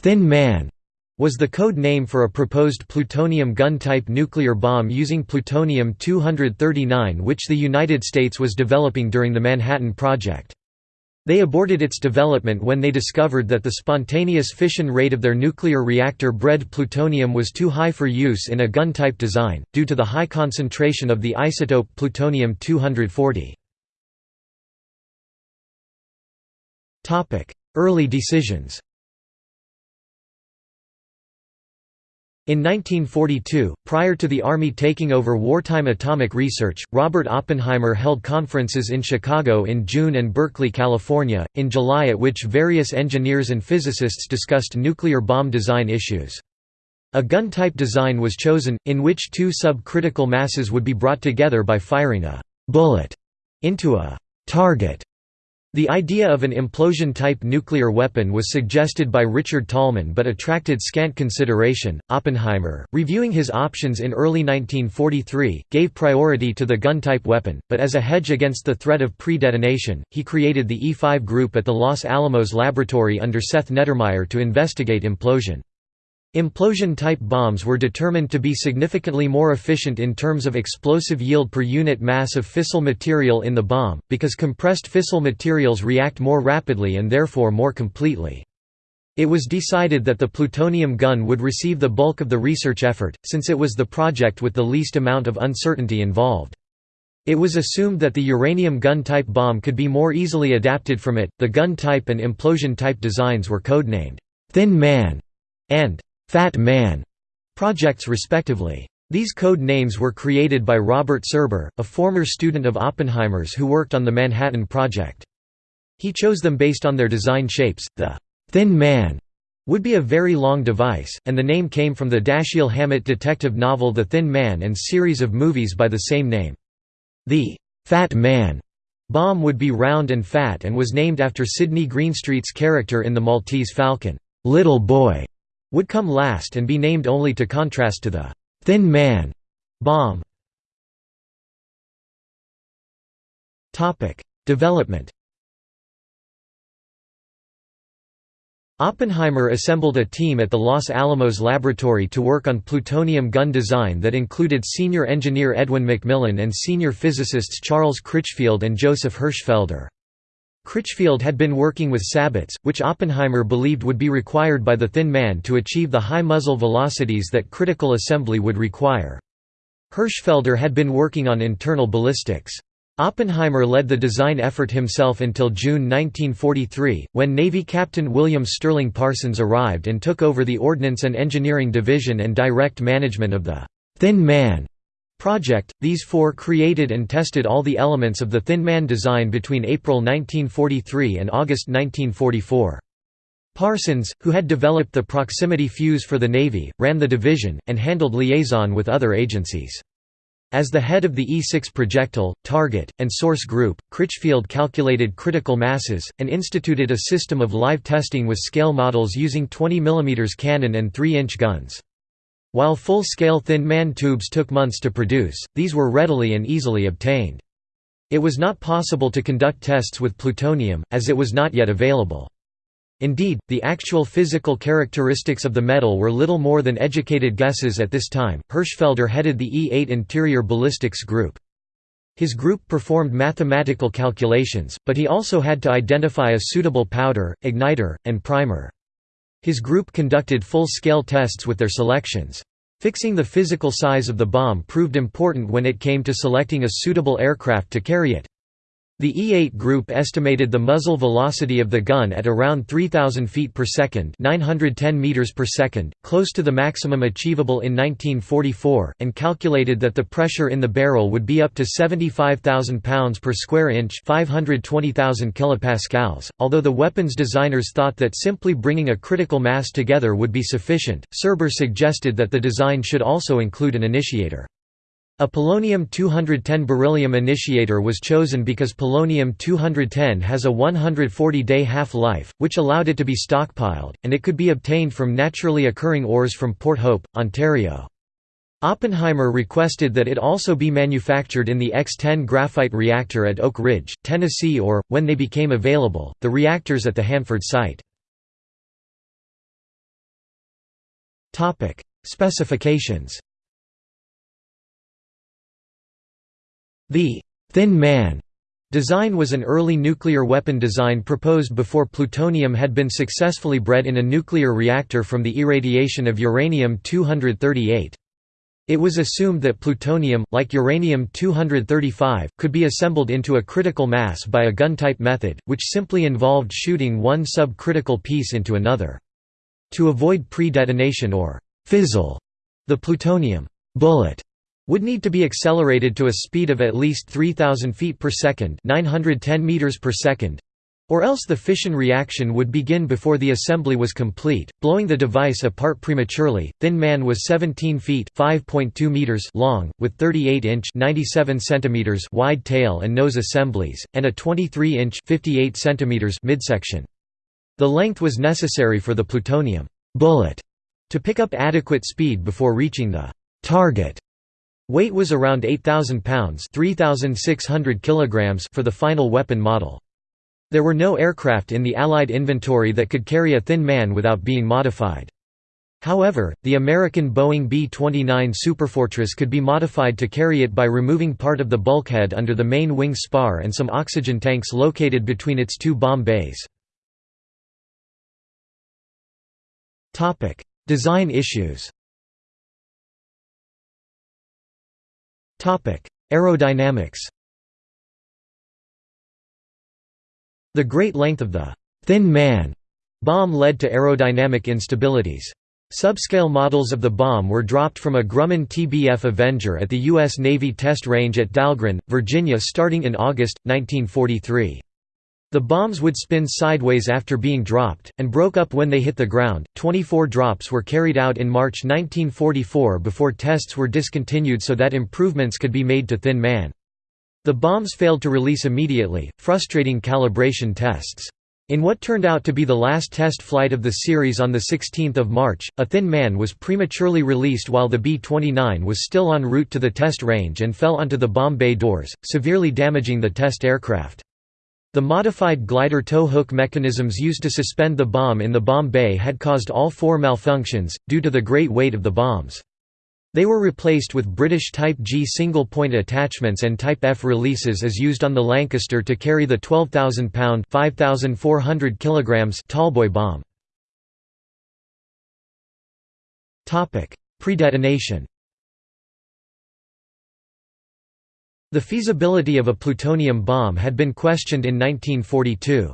Thin Man was the code name for a proposed plutonium gun-type nuclear bomb using plutonium-239 which the United States was developing during the Manhattan Project. They aborted its development when they discovered that the spontaneous fission rate of their nuclear reactor bred plutonium was too high for use in a gun-type design, due to the high concentration of the isotope plutonium-240. Early decisions In 1942, prior to the Army taking over wartime atomic research, Robert Oppenheimer held conferences in Chicago in June and Berkeley, California, in July at which various engineers and physicists discussed nuclear bomb design issues. A gun-type design was chosen, in which two subcritical masses would be brought together by firing a «bullet» into a «target» The idea of an implosion-type nuclear weapon was suggested by Richard Tolman but attracted scant consideration. Oppenheimer, reviewing his options in early 1943, gave priority to the gun-type weapon, but as a hedge against the threat of pre-detonation, he created the E5 group at the Los Alamos laboratory under Seth Neddermeyer to investigate implosion. Implosion-type bombs were determined to be significantly more efficient in terms of explosive yield per unit mass of fissile material in the bomb, because compressed fissile materials react more rapidly and therefore more completely. It was decided that the plutonium gun would receive the bulk of the research effort, since it was the project with the least amount of uncertainty involved. It was assumed that the uranium gun-type bomb could be more easily adapted from it. The gun-type and implosion-type designs were codenamed Thin Man and Fat Man projects respectively. These code names were created by Robert Serber, a former student of Oppenheimer's who worked on the Manhattan Project. He chose them based on their design shapes. The Thin Man would be a very long device, and the name came from the Dashiell Hammett detective novel The Thin Man and series of movies by the same name. The Fat Man bomb would be round and fat and was named after Sidney Greenstreet's character in The Maltese Falcon, Little Boy would come last and be named only to contrast to the «Thin Man» bomb. Development Oppenheimer assembled a team at the Los Alamos laboratory to work on plutonium gun design that included senior engineer Edwin McMillan and senior physicists Charles Critchfield and Joseph Hirschfelder. Critchfield had been working with sabots, which Oppenheimer believed would be required by the Thin Man to achieve the high muzzle velocities that critical assembly would require. Hirschfelder had been working on internal ballistics. Oppenheimer led the design effort himself until June 1943, when Navy Captain William Sterling Parsons arrived and took over the Ordnance and Engineering Division and direct management of the «Thin Man» project. These four created and tested all the elements of the Thin Man design between April 1943 and August 1944. Parsons, who had developed the proximity fuse for the Navy, ran the division, and handled liaison with other agencies. As the head of the E-6 projectile, target, and source group, Critchfield calculated critical masses, and instituted a system of live testing with scale models using 20 mm cannon and 3-inch guns. While full-scale Thin Man tubes took months to produce, these were readily and easily obtained. It was not possible to conduct tests with plutonium, as it was not yet available. Indeed, the actual physical characteristics of the metal were little more than educated guesses at this time. Hirschfelder headed the E-8 interior ballistics group. His group performed mathematical calculations, but he also had to identify a suitable powder, igniter, and primer. His group conducted full-scale tests with their selections. Fixing the physical size of the bomb proved important when it came to selecting a suitable aircraft to carry it. The E-8 group estimated the muzzle velocity of the gun at around 3000 feet per second, 910 meters per second, close to the maximum achievable in 1944, and calculated that the pressure in the barrel would be up to 75,000 pounds per square inch, 520,000 kilopascals. Although the weapons designers thought that simply bringing a critical mass together would be sufficient, Serber suggested that the design should also include an initiator. A polonium-210 beryllium initiator was chosen because polonium-210 has a 140-day half-life, which allowed it to be stockpiled, and it could be obtained from naturally occurring ores from Port Hope, Ontario. Oppenheimer requested that it also be manufactured in the X-10 graphite reactor at Oak Ridge, Tennessee or, when they became available, the reactors at the Hanford site. Specifications The «Thin Man» design was an early nuclear weapon design proposed before plutonium had been successfully bred in a nuclear reactor from the irradiation of uranium-238. It was assumed that plutonium, like uranium-235, could be assembled into a critical mass by a gun-type method, which simply involved shooting one subcritical piece into another. To avoid pre-detonation or «fizzle», the plutonium «bullet» would need to be accelerated to a speed of at least 3000 feet per second, 910 meters per second, or else the fission reaction would begin before the assembly was complete, blowing the device apart prematurely. Thin Man was 17 feet (5.2 meters) long, with 38-inch (97 centimeters) wide tail and nose assemblies, and a 23-inch (58 centimeters) midsection. The length was necessary for the plutonium bullet to pick up adequate speed before reaching the target. Weight was around 8,000 pounds 3,600 kilograms for the final weapon model. There were no aircraft in the Allied inventory that could carry a thin man without being modified. However, the American Boeing B-29 Superfortress could be modified to carry it by removing part of the bulkhead under the main wing spar and some oxygen tanks located between its two bomb bays. Design issues Aerodynamics The great length of the «thin man» bomb led to aerodynamic instabilities. Subscale models of the bomb were dropped from a Grumman TBF Avenger at the U.S. Navy Test Range at Dahlgren, Virginia starting in August, 1943. The bombs would spin sideways after being dropped, and broke up when they hit the ground. 24 drops were carried out in March 1944 before tests were discontinued so that improvements could be made to Thin Man. The bombs failed to release immediately, frustrating calibration tests. In what turned out to be the last test flight of the series on 16 March, a Thin Man was prematurely released while the B-29 was still en route to the test range and fell onto the bomb bay doors, severely damaging the test aircraft. The modified glider tow hook mechanisms used to suspend the bomb in the bomb bay had caused all four malfunctions, due to the great weight of the bombs. They were replaced with British Type G single-point attachments and Type F releases as used on the Lancaster to carry the 12,000-pound (5,400 kilograms) Tallboy bomb. Predetonation The feasibility of a plutonium bomb had been questioned in 1942.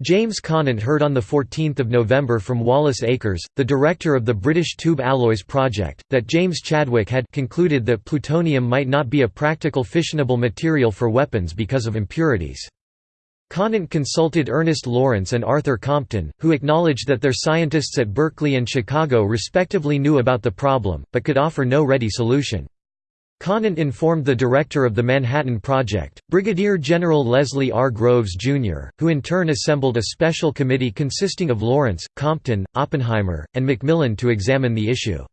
James Conant heard on 14 November from Wallace Akers, the director of the British Tube Alloys project, that James Chadwick had concluded that plutonium might not be a practical fissionable material for weapons because of impurities. Conant consulted Ernest Lawrence and Arthur Compton, who acknowledged that their scientists at Berkeley and Chicago respectively knew about the problem, but could offer no ready solution. Conant informed the director of the Manhattan Project, Brigadier General Leslie R. Groves, Jr., who in turn assembled a special committee consisting of Lawrence, Compton, Oppenheimer, and McMillan to examine the issue.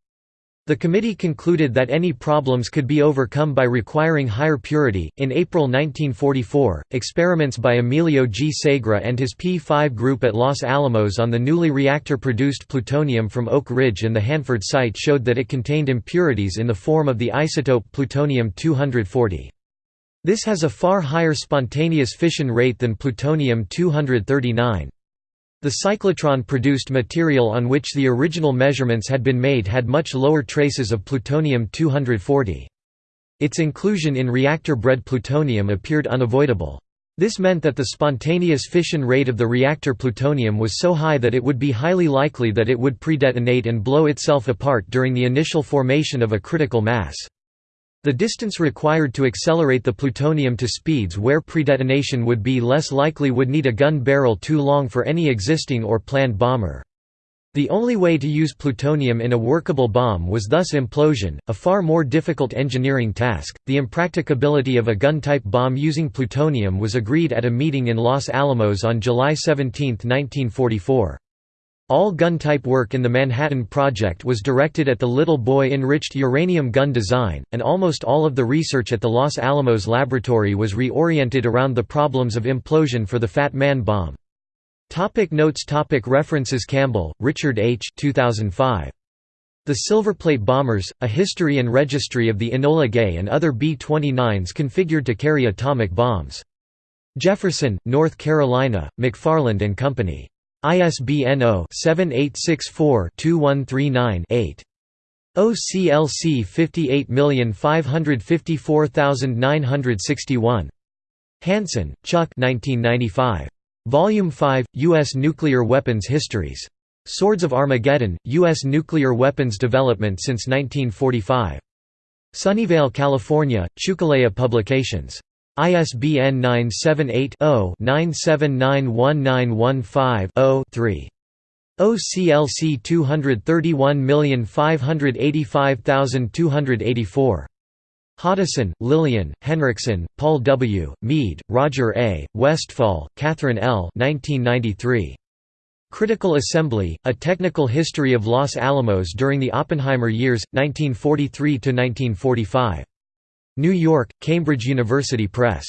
The committee concluded that any problems could be overcome by requiring higher purity. In April 1944, experiments by Emilio G. Segre and his P5 group at Los Alamos on the newly reactor produced plutonium from Oak Ridge and the Hanford site showed that it contained impurities in the form of the isotope plutonium 240. This has a far higher spontaneous fission rate than plutonium 239. The cyclotron-produced material on which the original measurements had been made had much lower traces of plutonium-240. Its inclusion in reactor-bred plutonium appeared unavoidable. This meant that the spontaneous fission rate of the reactor plutonium was so high that it would be highly likely that it would predetonate and blow itself apart during the initial formation of a critical mass. The distance required to accelerate the plutonium to speeds where predetonation would be less likely would need a gun barrel too long for any existing or planned bomber. The only way to use plutonium in a workable bomb was thus implosion, a far more difficult engineering task. The impracticability of a gun type bomb using plutonium was agreed at a meeting in Los Alamos on July 17, 1944. All gun-type work in the Manhattan Project was directed at the Little Boy enriched uranium gun design, and almost all of the research at the Los Alamos laboratory was reoriented around the problems of implosion for the Fat Man bomb. Topic notes topic References Campbell, Richard H. 2005. The Silverplate bombers, a history and registry of the Enola Gay and other B-29s configured to carry atomic bombs. Jefferson, North Carolina, McFarland and Company. ISBN 0-7864-2139-8. OCLC 58554961. Hansen, Chuck 1995. Volume 5, U.S. Nuclear Weapons Histories. Swords of Armageddon, U.S. Nuclear Weapons Development since 1945. Sunnyvale, California, Chukelea Publications. ISBN 978-0-9791915-0-3. OCLC 231585284. Hoddeson, Lillian, Henriksen, Paul W., Meade, Roger A., Westfall, Catherine L. 1993. Critical Assembly, A Technical History of Los Alamos During the Oppenheimer Years, 1943–1945. New York, Cambridge University Press.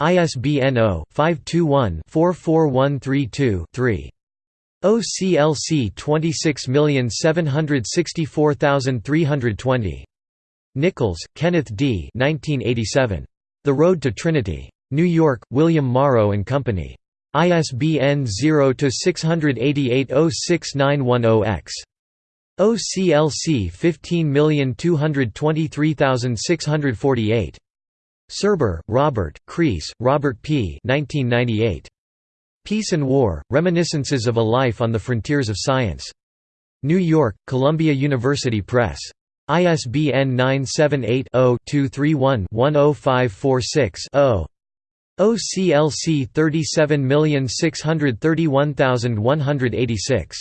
ISBN 0-521-44132-3. OCLC 26764320. Nichols, Kenneth D. 1987. The Road to Trinity. New York, William Morrow and Company. ISBN 0-688-06910-X. OCLC 15223648. Serber, Robert, Crease, Robert P. 1998. Peace and War, Reminiscences of a Life on the Frontiers of Science. New York, Columbia University Press. ISBN 978 0 231 10546 0. OCLC 37631186.